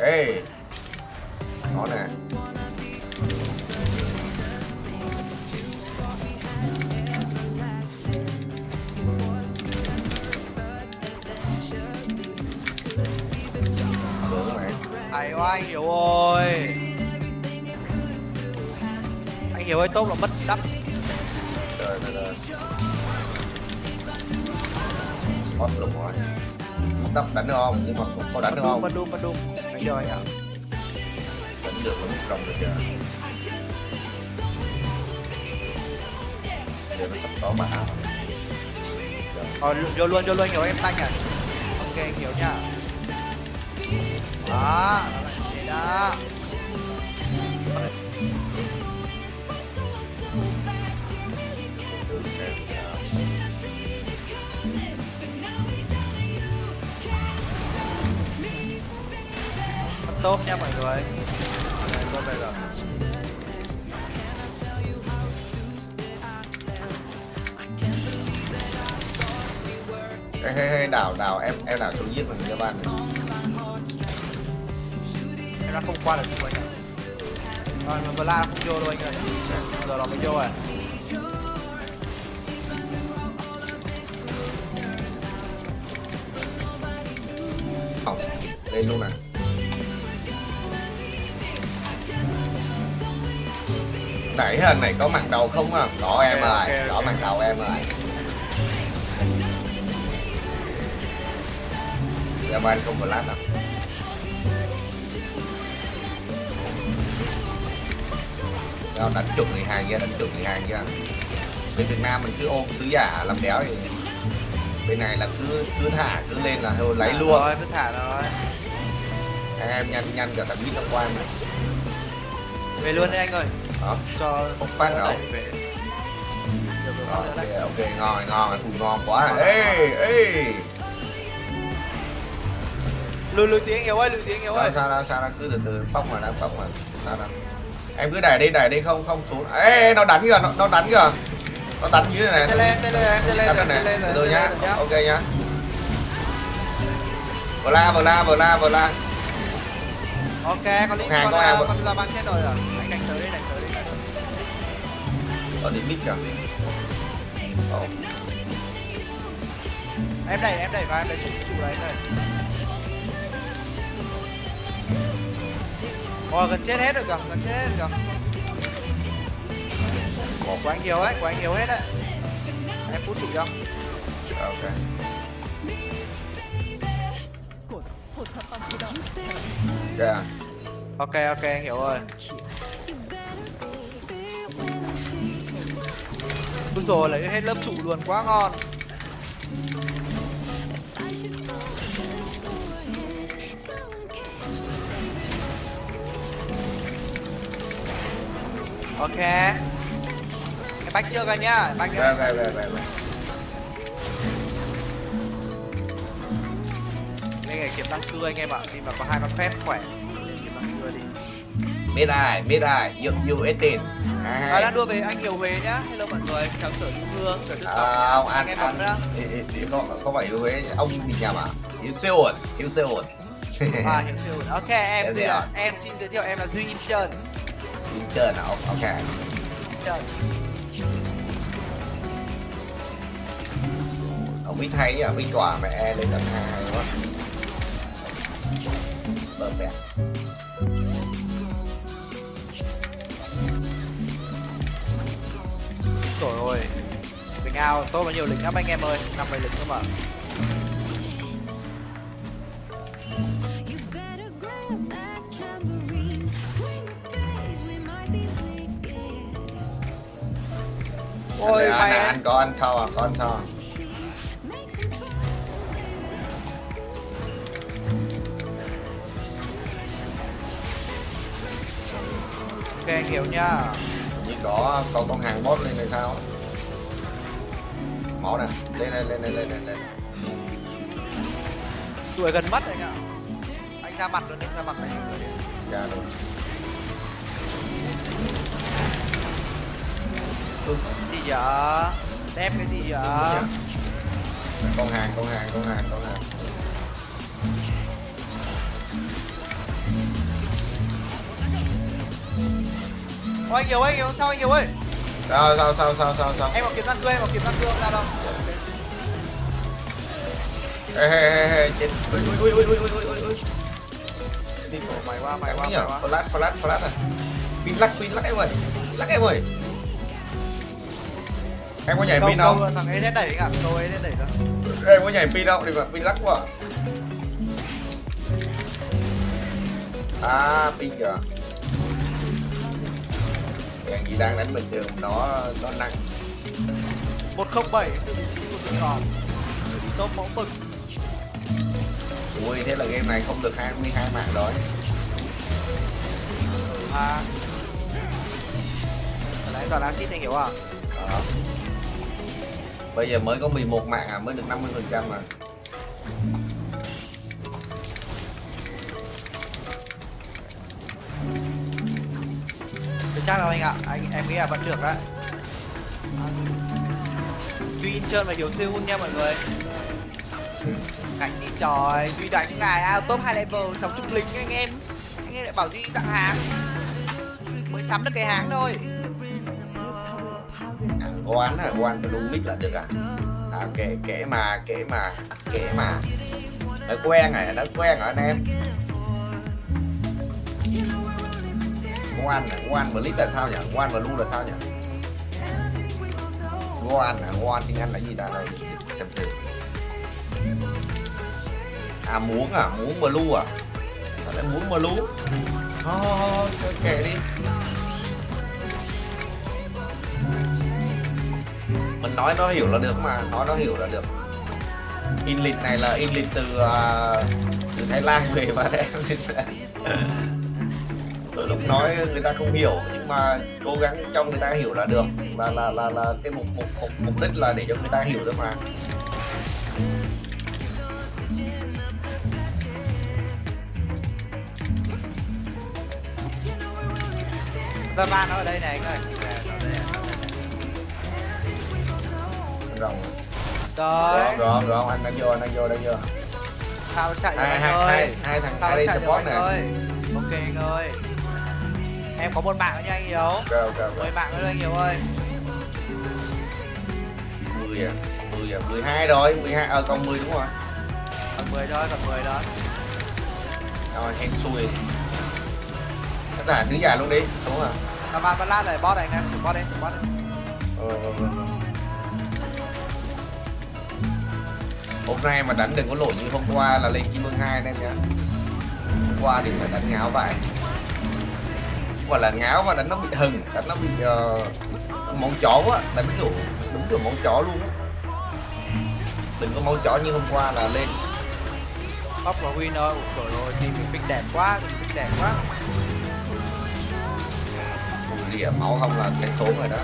ê. Nó nè. Hay quá anh Hiếu ơi. Anh Hiếu ơi tốt là mất đắp Trời trời Mất luôn rồi Không đắp đánh được không? Nhưng mà có đánh được không? Bật đùm bật đùm. Anh giờ anh ạ. Đánh được một đồng được kìa. Giờ nó sắp có mã Rồi. Vô luôn vô luôn Hiếu em tanh à. Ok anh Hiếu nha. Đó nó là thế đó Tốt nha mọi người. Đây, tốt bây giờ Ê, ê, ê, đảo đảo em em đảo xuống giết mình cho bạn này. Em đã không qua được chung anh ạ. Rồi mà Vla không vô đâu anh ơi. Giờ nó mới vô rồi. Lên luôn nè nãy hình này có mặt đầu không à có em ơi ok, có ok. mặt đầu em ơi. Dạ bạn không có lát đâu. Đâu đánh chuẩn người hàng kia đánh chuẩn người hàng kia bên Việt Nam mình cứ ôm sứ giả làm đéo thì bên này là cứ cứ thả cứ lên là thôi lấy luôn. Rồi cứ thả nó rồi anh em nhanh nhanh cả tầm ít năm qua mà. Về luôn đi anh ơi đó Cho Một phát về. Rồi, Rồi, đỡ ok ok ngon ngon phù ngon quá ê ê. Lùi lùi tiếng Hiếu ơi lùi tiếng Hiếu ơi. sao sao sao cứ từ từ phóc mà đang phóc mà sao đâu em cứ đẩy đi đẩy đi không không xuống. Ê nó đánh kìa nó, nó đánh kìa. Nó đánh dưới này. Này lên tê lên em lên này lên từ lên nhá. nhá. Ok nhá. Vừa la vừa la vừa la vừa la. Ok con lính Hàng con một- con là băng chết rồi à ở đi mít kìa Ồ, Em đẩy em đẩy vào em đẩy trụ trụ đấy này Ôi gần chết hết rồi kìa gần chết hết rồi kìa. Của anh Hiếu ấy của anh Hiếu hết đấy. Em phút trụ cho. Ok. Kìa Ok ok anh Hiếu ơi Úi rồi lấy hết lớp trụ luôn quá ngon. Ok. Em bách chưa rồi nhá Bách về về về. Đây này kiểm tăng cưa anh em ạ Khi mà có hai con phép khỏe Lên Kiểm tăng cưa đi. Mid ai mid ai you 18 À, à, đang đua về anh Kiều Huế nhá. Hello mọi người, chào sở Trung Hương, sở Đức à, ông ăn em thì, không không phải yêu Huế ông bị nhầm à yêu Seoul yêu Seoul À, hiểu siêu. Ok, em Em xin gì là, ạ? em xin giới thiệu em là Duy Incheon. yêu chơi nào ok. Incheon. ông biết hay à biết quả mẹ lên tận hai quá. Bờ mẹ Bình ao. Tốt bao nhiêu lính lắm anh em ơi, năm bảy lính cơ mà. Ôi anh, anh, anh có ăn thau à? Có ăn thau à? Ok anh hiểu nhá. như có có con hàng boss lên này sao máu này lên lên lên lên lên lên lên. Tuổi gần mất anh ạ. Anh ra mặt luôn anh ra mặt này. Ra luôn gì vậy đẹp cái gì vậy con hàng con hàng con hàng con hàng. Ô anh Kiều ơi, anh Kiều, sao anh Kiều ơi? Sao sao sao sao sao sao? Em có kiếm răng cưa, em có kiếm răng cưa không ra đâu. ê ê ê ê. Chết ui ui ui ui ui ui ui ui. Đi của mày qua, mày qua, mày qua. flash flash flash à pin lắc pin lắc em ơi. Lắc em ơi. Em có nhảy pin không? thằng ấy sẽ đẩy cả, câu ấy sẽ đẩy ra. em có nhảy pin không? Thì mà pin lắc quá. À pin kìa Thằng gì đang đánh bình thường nó nó nặng 107 từ vị trí của tôi còn. Top mẫu mực. ui thế là game này không được 22 mạng rồi À. Nãy toàn acid anh Hiếu à? Đó. bây giờ mới có 11 mạng à mới được 50 phần trăm mà chắc đâu anh ạ, anh em nghĩ là vẫn được đấy. Duy Incheon và Hiếu siêu nha mọi người. Cảnh đi trời, Duy đánh ngài out top hai level, sống trung lính anh em. Anh em lại bảo Duy tặng hàng. Mới sắm được cái hàng thôi. oán à oán phải đúng mic là được à à kể kể mà kể mà kể mà đã quen rồi đã quen rồi anh em ngoan à ngoan và lít là sao nhỉ? Ngoan và lu là sao nhỉ? Ngoan à ngoan tiếng anh là gì đã đâu? xem thử à muốn à muốn và lu à? Sao lại muốn mà lu? Thôi kệ đi. Mình nói nó hiểu là được mà nói nó hiểu là được. In lịch này là in lịch từ uh, từ thái lan về và đem nói người ta không hiểu nhưng mà cố gắng cho người ta hiểu là được. Là là là là cái mục mục mục, mục đích là để cho người ta hiểu được mà. Zama nó ở đây này anh ơi. Rồng rồi rồi rồi anh đang vô anh đang vô đang vô. Sao chạy hai hai hai hai thằng Sao ai đây support nè. Ok anh ơi. Em có một mạng nữa nha anh Hiếu. ok ok ok 10 mạng nữa anh Hiếu ơi. 10 à 10 à 12 rồi 12 ờ còn 10 đúng rồi Còn 10 thôi, còn 10 thôi. rồi hên xui tất cả thứ giả luôn đi đúng không Mà bạn vẫn lát này, bot này anh em, chụp bot đi, chụp bot đi. hôm nay mà đánh đừng có lỗi như hôm qua là lên kim vương hai anh em nhá hôm qua thì phải đánh ngáo vậy gọi là ngáo mà đánh nó bị hừng đánh nó bị uh, món chó quá đánh kiểu đúng kiểu món chó luôn á đừng có món chó như hôm qua là lên Top và win thôi. Ủa trời ơi, team mình pick đẹp quá, pick đẹp quá. rỉa máu không là cái số rồi đó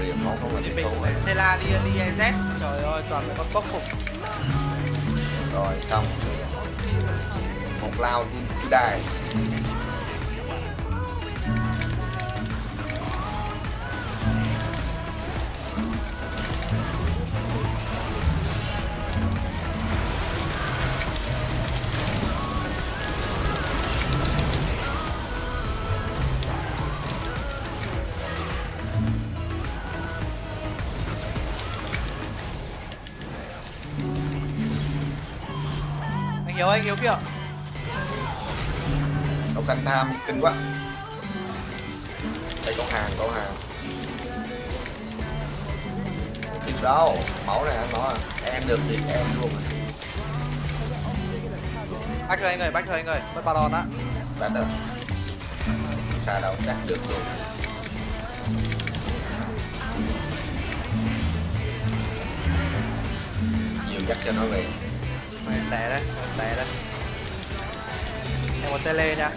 rỉa máu không là cái số rồi Sela đi đi EZ. Trời ơi, toàn là con bốc phục. rồi xong ของเราที่ได้เขียวไอ้เขียวเปรี้ยว canh tham kinh quá đây có hàng có hàng Kịp đâu máu này anh nói à em được thì em luôn à. Bách thôi anh ơi, bách thôi anh ơi. Mất baron á. đánh được xa đâu đạt được luôn nhiều chắc cho nó về Mày té đấy, mày té đấy. Em có tele nha.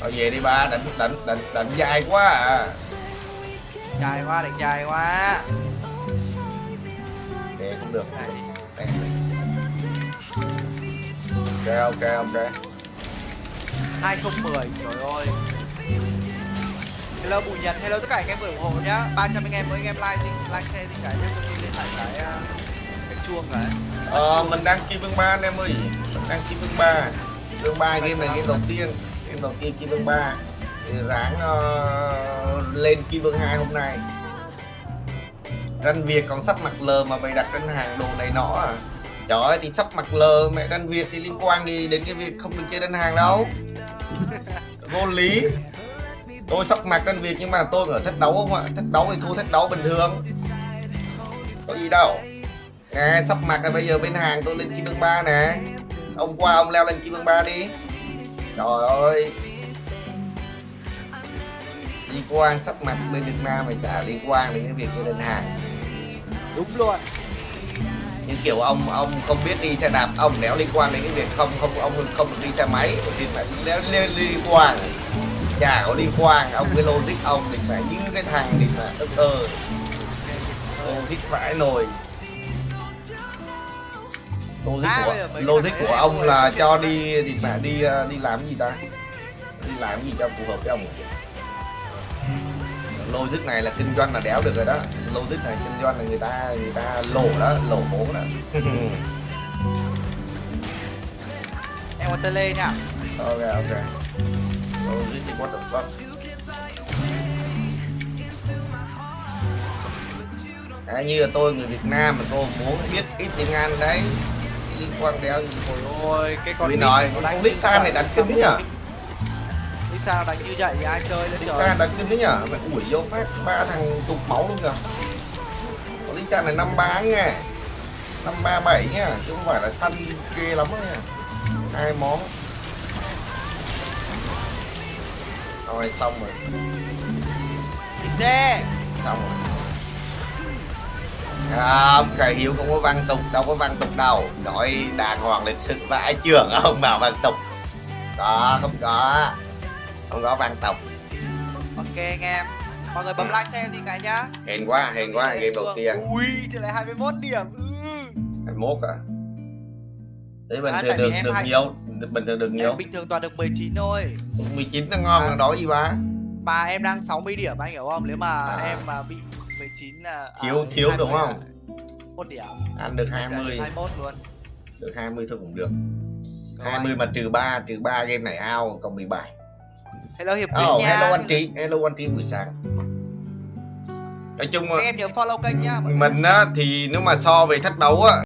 Thôi về đi ba đánh đánh đánh đánh dài quá à. Dài quá, đánh dài quá. Để cũng được. Để. Ok ok ok 2010 trời ơi. Hello bùi nhật. Hello tất cả anh em ủng hộ nhá. 300 anh em mỗi anh em like thì like share thì cái nhá tôi lên lại cái uh, cái chuông rồi Ờ, mình đang kim vương 3 anh em ơi. Mình đang kim vương 3 Vương 3 game này game đầu tiên Game đầu tiên kim vương 3 Thì ráng ờ, lên kim vương 2 hôm nay. Ranh Việt còn sắp mặc lờ mà mày đặt trên hàng đồ này nọ à. Trời ơi thì sắp mặc lờ mẹ Ranh Việt thì liên quan gì đến cái việc không được chơi đơn hàng đâu. Vô lý. Tôi sắp mặc Ranh Việt nhưng mà tôi ở thách đấu không ạ? Thách đấu thì thua thách đấu bình thường. Có gì đâu. Nè, sắp mặt rồi bây giờ bên hàng tôi lên kim vương 3 nè. Ông qua ông leo lên kim vương 3 đi Trời ơi. Liên quan sắp mặt bên Việt Nam mày chả liên quan đến cái việc chơi đơn hàng. Đúng luôn. Nhưng kiểu ông ông không biết đi xe đạp Ông nếu liên quan đến cái việc không không ông không được đi xe máy Thì phải leo lên liên quan. Chả có liên quan Ông cái logic ông thì phải như cái thằng thì mà ơ ơ Logic vãi nồi logic À, của logic của ông là cho đi thì mà đi ờ, đi làm gì ta? đi làm gì cho phù hợp với ông? Logic này là kinh doanh là đéo được rồi đó. Logic này kinh doanh là người ta người ta lỗ đó lỗ vốn đó. Em có tele nha ok ok. Logic thì what the fuck? À, như là tôi người Việt Nam mà tôi muốn biết ít tiếng Anh đấy liên quan đéo gì ôi ôi cái con Tôi nói con Lisa này đánh cứng nhở Lisa nó đánh như vậy thì ai chơi lên trời? đánh cứng đấy nhở mày ủi vô phát ba thằng tụt máu luôn kìa. Con Lisa này năm ba nha năm ba bảy nha chứ không phải là săn ghê lắm nha hai món. Rồi xong rồi. Xe xong rồi không khải hiếu không có văn tục đâu có văn tục đâu. Nói đàng hoàng lịch sự vãi trưởng ông bảo văn tục. Có không có. Không có văn tục. Ok anh em. Mọi người bấm like xe gì cả nhá. Hèn quá hèn quá game đầu tiên. Ui chỉ lại 21 điểm. Ừ. 21 à? Đấy bình À, thường được được nhiều. Bình thường được nhiều. em bình thường toàn được 19 thôi. 19 nó ngon À. đó gì ba mà em đang 60 điểm anh hiểu không? Nếu mà À. em mà bị 19 là à, Thiếu- thiếu đúng 20 không? một điểm. Ăn được 20 21 luôn. Được 20 thôi cũng được. Rồi. 20 mà trừ 3 trừ 3 game này ao còn 17 hello hiệp quý oh, nha. hello anh Trí hello anh Trí buổi sáng. Nói chung Các em nhớ follow kênh người. mình á thì nếu mà so về thách đấu á